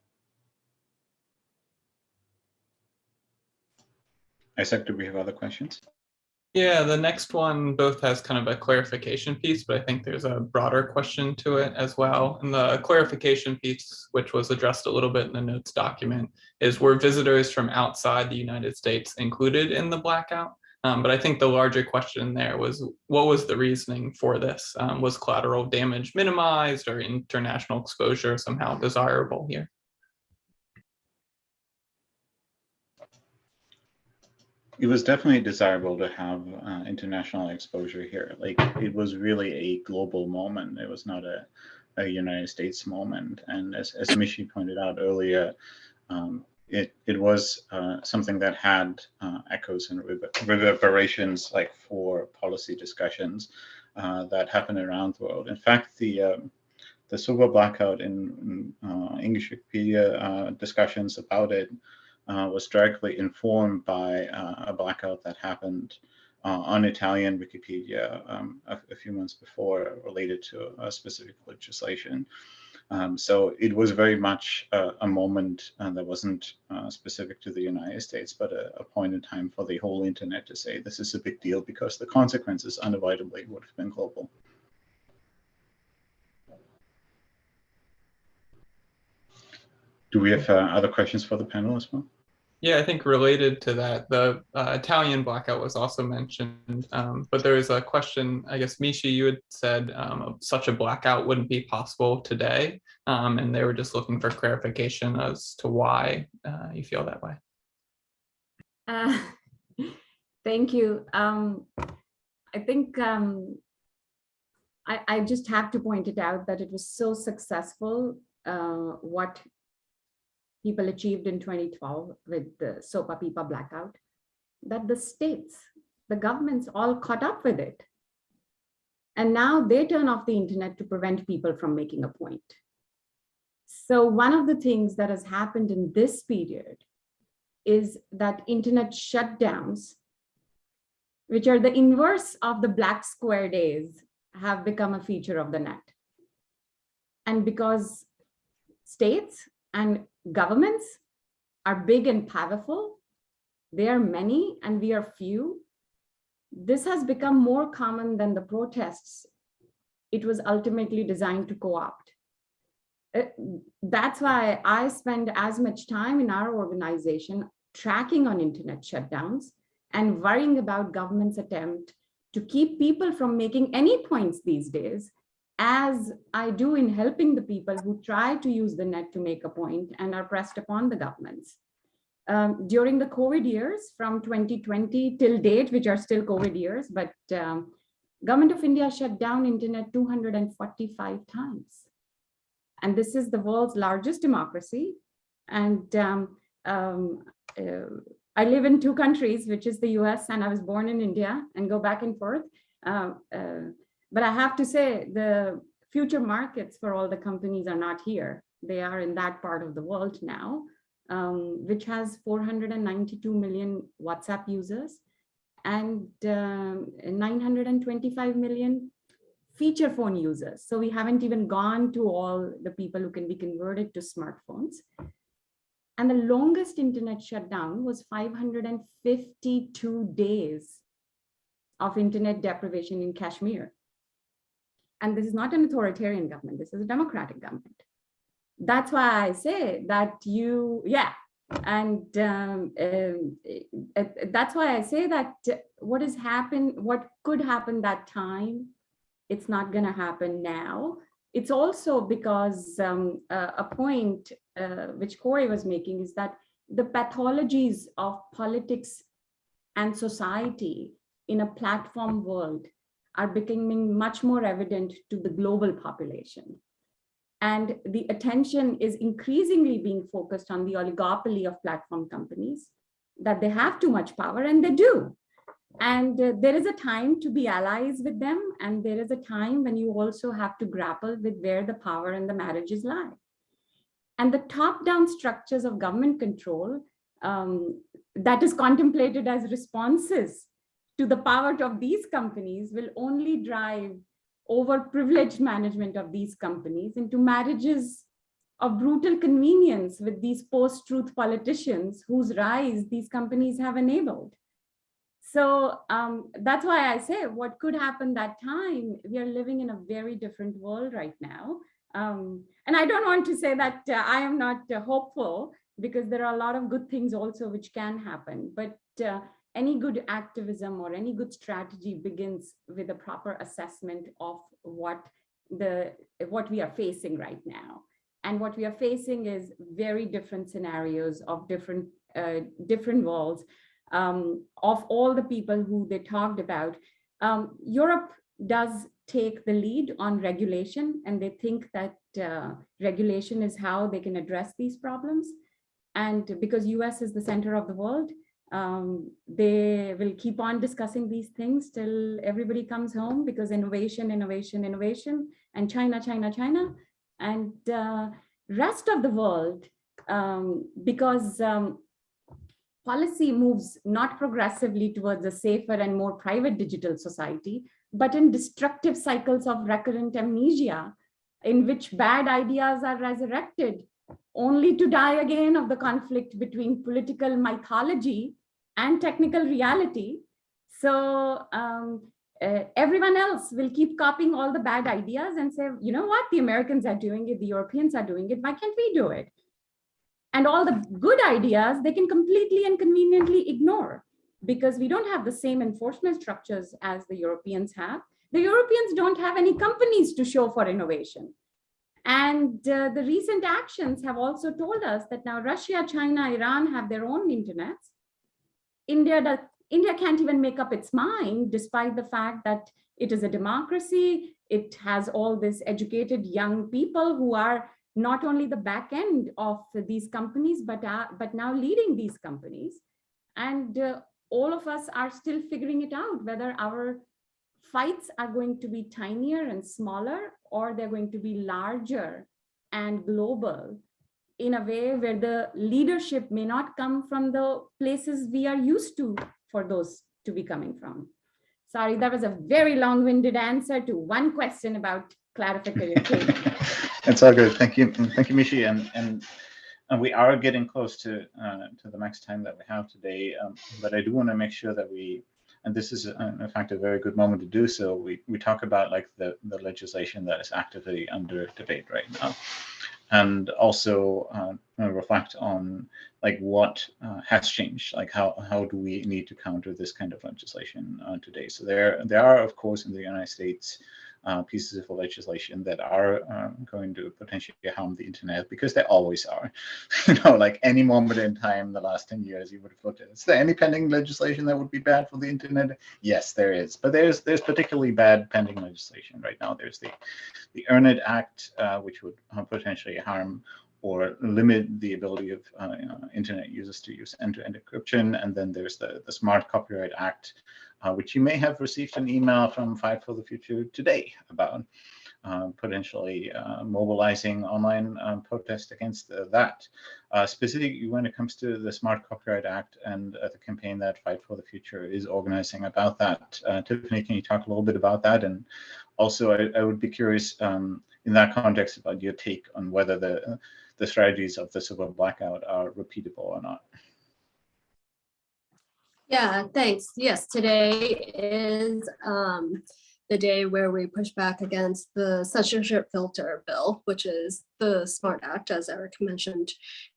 Isaac, do we have other questions? Yeah, the next one both has kind of a clarification piece, but I think there's a broader question to it as well. And the clarification piece, which was addressed a little bit in the notes document, is were visitors from outside the United States included in the blackout? Um, but I think the larger question there was what was the reasoning for this? Um, was collateral damage minimized or international exposure somehow desirable here? It was definitely desirable to have uh, international exposure here. Like it was really a global moment. It was not a, a United States moment. And as, as Mishi pointed out earlier, um, it, it was uh, something that had uh, echoes and reverberations like for policy discussions uh, that happen around the world. In fact, the um, the SOPA blackout in, in uh, English Wikipedia uh, discussions about it uh, was directly informed by uh, a blackout that happened uh, on Italian Wikipedia um, a, a, few months before related to a specific legislation. Um, so it was very much a moment uh, that wasn't uh, specific to the United States, but a, a, point in time for the whole internet to say this is a big deal because the consequences unavoidably would have been global. Do we have uh, other questions for the panel as well? Yeah, I think related to that, the uh, Italian blackout was also mentioned, um, but there was a question, I guess, Mishi, you had said um, such a blackout wouldn't be possible today, um, and they were just looking for clarification as to why uh, you feel that way. Uh, thank you. Um, I think um, I, I, just have to point it out that it was so successful uh, what people achieved in 2012 with the SOPA PIPA blackout, that the states, the governments all caught up with it. And now they turn off the internet to prevent people from making a point. So one of the things that has happened in this period is that internet shutdowns, which are the inverse of the black square days, have become a feature of the net. And because states and governments are big and powerful. They are many and we are few. This has become more common than the protests it was ultimately designed to co-opt. Uh, that's why I spend as much time in our organization tracking on internet shutdowns and worrying about government's attempt to keep people from making any points these days as I do in helping the people who try to use the net to make a point and are pressed upon the governments. Um, during the COVID years from 2020 till date, which are still COVID years, but um, government of India shut down internet 245 times. And this is the world's largest democracy. And um, um uh, I live in two countries, which is the US and I was born in India and go back and forth. Uh, uh, but I have to say the future markets for all the companies are not here. They are in that part of the world now, um, which has 492 million WhatsApp users and um, 925 million feature phone users. So we haven't even gone to all the people who can be converted to smartphones. And the longest internet shutdown was 552 days of internet deprivation in Kashmir. And this is not an authoritarian government. This is a democratic government. That's why I say that you, yeah. And um, uh, that's why I say that what has happened, what could happen that time, it's not going to happen now. It's also because um, uh, a point uh, which Cory was making is that the pathologies of politics and society in a platform world are becoming much more evident to the global population. And the attention is increasingly being focused on the oligopoly of platform companies, that they have too much power and they do. And uh, there is a time to be allies with them. And there is a time when you also have to grapple with where the power and the marriages lie. And the top-down structures of government control um, that is contemplated as responses to the power of these companies will only drive overprivileged management of these companies into marriages of brutal convenience with these post-truth politicians whose rise these companies have enabled. So um, that's why I say what could happen that time, we are living in a very different world right now. Um, and I don't want to say that uh, I am not uh, hopeful because there are a lot of good things also which can happen. But uh, any good activism or any good strategy begins with a proper assessment of what the what we are facing right now. And what we are facing is very different scenarios of different uh, different worlds um, of all the people who they talked about. Um, Europe does take the lead on regulation and they think that uh, regulation is how they can address these problems. And because US is the center of the world um, they will keep on discussing these things till everybody comes home because innovation, innovation, innovation, and China, China, China, and uh, rest of the world, um, because um, policy moves not progressively towards a safer and more private digital society, but in destructive cycles of recurrent amnesia, in which bad ideas are resurrected only to die again of the conflict between political mythology and technical reality. So um, uh, everyone else will keep copying all the bad ideas and say, you know what, the Americans are doing it, the Europeans are doing it, why can't we do it? And all the good ideas, they can completely and conveniently ignore because we don't have the same enforcement structures as the Europeans have. The Europeans don't have any companies to show for innovation. And uh, the recent actions have also told us that now Russia, China, Iran have their own internets. India does, India can't even make up its mind, despite the fact that it is a democracy. It has all this educated young people who are not only the back end of these companies, but, uh, but now leading these companies. And uh, all of us are still figuring it out, whether our fights are going to be tinier and smaller, or they're going to be larger and global in a way where the leadership may not come from the places we are used to for those to be coming from. Sorry, that was a very long-winded answer to one question about clarification. It's all good. Thank you. Thank you, Mishi. And, and, and we are getting close to uh, to the max time that we have today. Um, but I do want to make sure that we, and this is uh, in fact a very good moment to do so. We we talk about like the the legislation that is actively under debate right now and also uh, reflect on like what uh, has changed, like how how do we need to counter this kind of legislation uh, today? So there there are of course in the United States uh, pieces of legislation that are uh, going to potentially harm the internet because they always are. you know, like any moment in time the last 10 years, you would have looked at Is there any pending legislation that would be bad for the internet? Yes, there is. But there's there's particularly bad pending legislation right now. There's the the EarnIt Act, uh, which would uh, potentially harm or limit the ability of uh, internet users to use end-to-end -end encryption. And then there's the, the Smart Copyright Act, uh, which you may have received an email from Fight for the Future today about uh, potentially uh, mobilizing online um, protest against uh, that. Uh, specifically when it comes to the Smart Copyright Act and the campaign that Fight for the Future is organizing about that. Tiffiniy, can you talk a little bit about that? And also, I, I would be curious um, in that context about your take on whether the, the strategies of the civil blackout are repeatable or not. Yeah, thanks. Yes, today is um, the day where we push back against the censorship filter bill, which is the SMART Act, as Erik mentioned.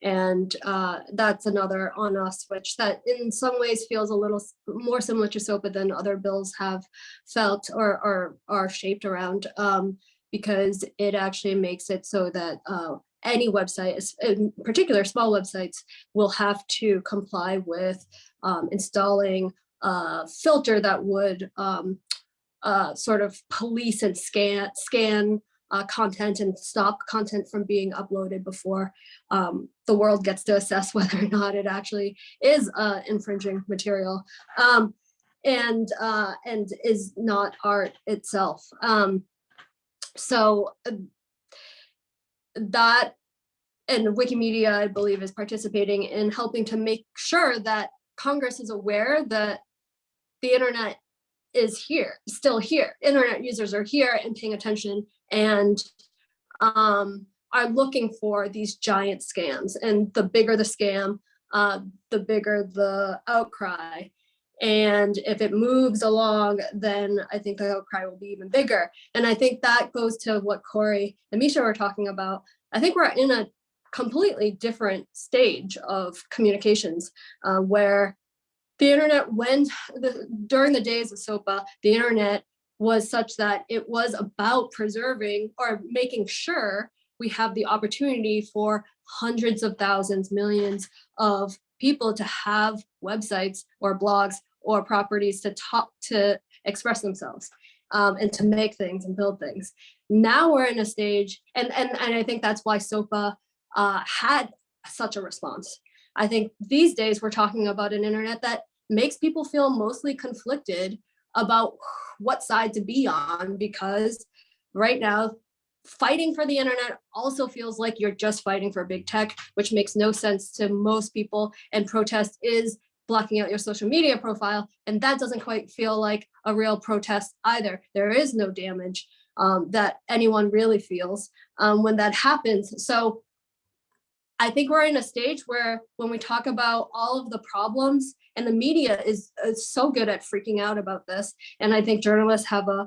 And uh, that's another on us switch that in some ways feels a little more similar to SOPA than other bills have felt or, or are shaped around um, because it actually makes it so that uh, any website, in particular small websites, will have to comply with um, installing a filter that would um, uh, sort of police and scan scan uh, content and stop content from being uploaded before um, the world gets to assess whether or not it actually is uh, infringing material um, and uh, and is not art itself. Um, so uh, that and Wikimedia, I believe, is participating in helping to make sure that Congress is aware that the internet is here, still here. Internet users are here and paying attention and um, are looking for these giant scams. And the bigger the scam, uh, the bigger the outcry. And if it moves along, then I think the outcry will be even bigger. And I think that goes to what Cory and Mishi were talking about. I think we're in a completely different stage of communications uh, where the internet went the, during the days of SOPA, the internet was such that it was about preserving or making sure we have the opportunity for hundreds of thousands, millions of people to have websites or blogs or properties to talk to express themselves um, and to make things and build things. Now we're in a stage, and and and I think that's why SOPA uh, had such a response. I think these days we're talking about an internet that makes people feel mostly conflicted about what side to be on because right now fighting for the internet also feels like you're just fighting for big tech, which makes no sense to most people. And protest is blocking out your social media profile. And that doesn't quite feel like a real protest either. There is no damage um, that anyone really feels um, when that happens. So I think we're in a stage where when we talk about all of the problems and the media is, is so good at freaking out about this. And I think journalists have a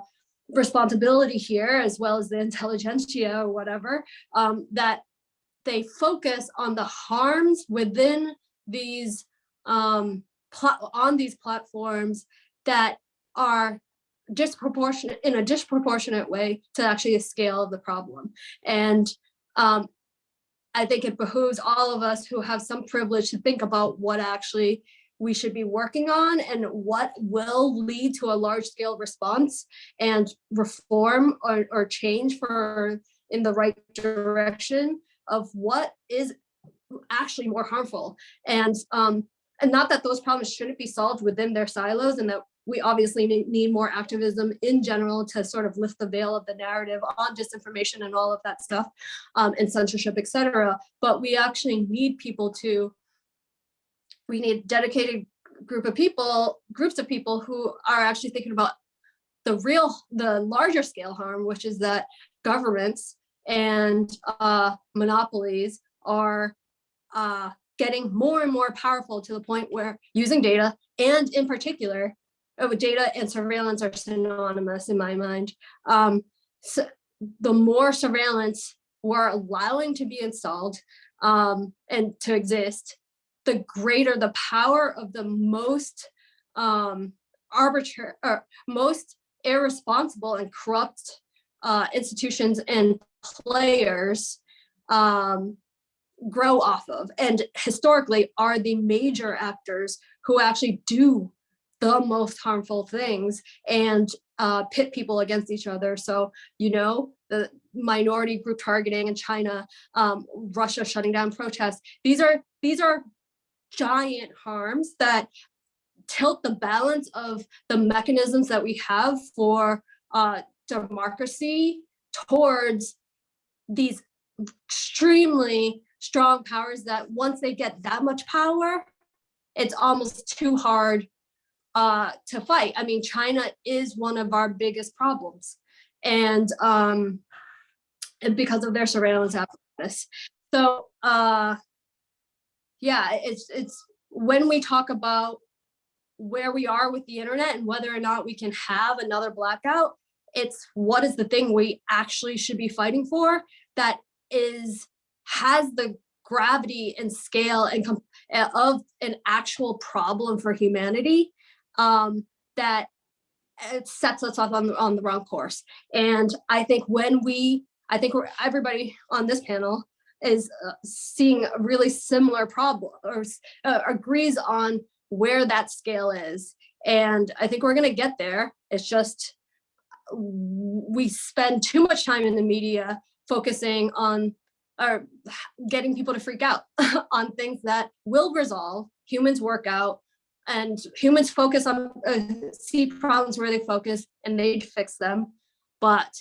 responsibility here as well as the intelligentsia or whatever, um, that they focus on the harms within these um, on these platforms that are disproportionate in a disproportionate way to actually the scale of the problem. And um, I think it behooves all of us who have some privilege to think about what actually we should be working on and what will lead to a large scale response and reform or, or change for in the right direction of what is actually more harmful. And um, and not that those problems shouldn't be solved within their silos and that we obviously need, more activism in general to sort of lift the veil of the narrative on disinformation and all of that stuff um, and censorship, et cetera. But we actually need people to, we need dedicated group of people, groups of people who are actually thinking about the real, the larger scale harm, which is that governments and uh, monopolies are uh, getting more and more powerful to the point where using data and in particular, oh, data and surveillance are synonymous in my mind. Um, so the more surveillance we're allowing to be installed um, and to exist, the greater the power of the most um, arbitrary or most irresponsible and corrupt uh, institutions and players um, grow off of and historically are the major actors who actually do the most harmful things and uh, pit people against each other. So, you know, the minority group targeting in China, um, Russia shutting down protests. These are these are giant harms that tilt the balance of the mechanisms that we have for uh, democracy towards these extremely strong powers that once they get that much power, it's almost too hard uh, to fight. I mean, China is one of our biggest problems, and um, because of their surveillance apparatus. So uh, yeah, it's it's when we talk about where we are with the internet and whether or not we can have another blackout, it's what is the thing we actually should be fighting for that is has the gravity and scale and uh, of an actual problem for humanity um, that it sets us off on the, on the wrong course. And I think when we, I think everybody on this panel is uh, seeing a really similar problem or uh, agrees on where that scale is. And I think we're going to get there. It's just we spend too much time in the media focusing on or getting people to freak out on things that will resolve, humans work out, and humans focus on uh, see problems where they focus and they fix them. But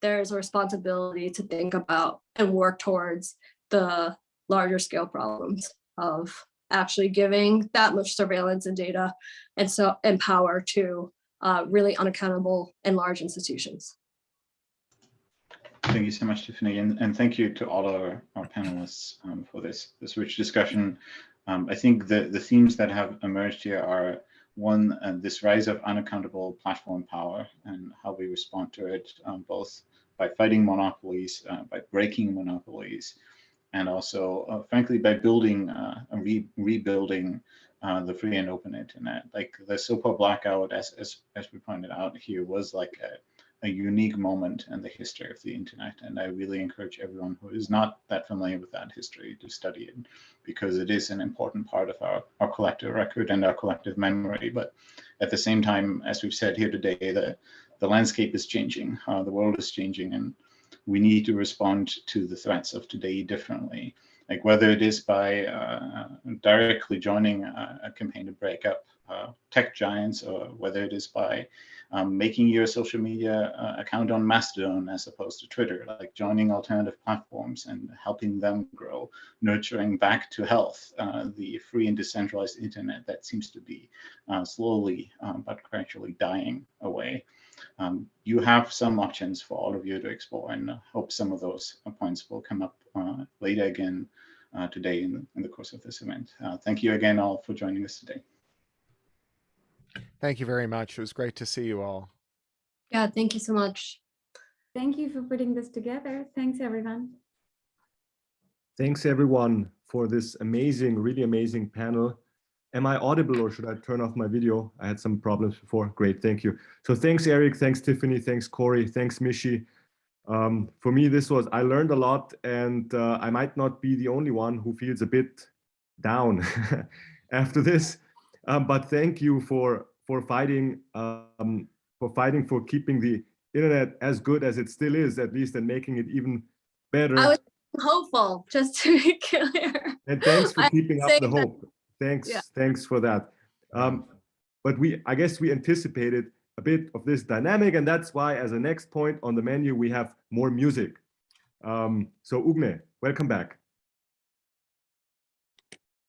there's a responsibility to think about and work towards the larger scale problems of actually giving that much surveillance and data and so and power to uh, really unaccountable and large institutions. Thank you so much, Tiffiniy, and, and thank you to all our, our panelists um, for this, this rich discussion. Um, I think the, the themes that have emerged here are one, uh, this rise of unaccountable platform power and how we respond to it, um, both by fighting monopolies, uh, by breaking monopolies, and also, uh, frankly, by building uh, and re rebuilding uh, the free and open internet. Like the SOPA blackout, as, as, as we pointed out here, was like a, a unique moment in the history of the internet. And I really encourage everyone who is not that familiar with that history to study it because it is an important part of our, our collective record and our collective memory. But at the same time, as we've said here today, the, the landscape is changing, uh, the world is changing, and we need to respond to the threats of today differently. Like whether it is by uh, directly joining a, a, campaign to break up uh, tech giants, or whether it is by um, making your social media uh, account on Mastodon as opposed to Twitter, like joining alternative platforms and helping them grow, nurturing back to health uh, the free and decentralized internet that seems to be uh, slowly um, but gradually dying away. Um, you have some options for all of you to explore and I hope some of those points will come up uh, later again uh, today in, in, the course of this event. Uh, thank you again all for joining us today. Thank you very much. It was great to see you all. Yeah, thank you so much. Thank you for putting this together. Thanks, everyone. Thanks, everyone, for this amazing, really amazing panel. Am I audible or should I turn off my video? I had some problems before. Great, thank you. So thanks, Erik. Thanks, Tiffiniy. Thanks, Cory. Thanks, Mishi. Um, for me, this was, I learned a lot and uh, I might not be the only one who feels a bit down after this. Um, but thank you for for fighting um, for fighting for keeping the internet as good as it still is, at least, and making it even better. I was hopeful, just to be clear. And thanks for keeping up the hope. That. Thanks, yeah. thanks for that. Um, but we, I guess, we anticipated a bit of this dynamic, and that's why, as a next point on the menu, we have more music. Um, so Ugne, welcome back.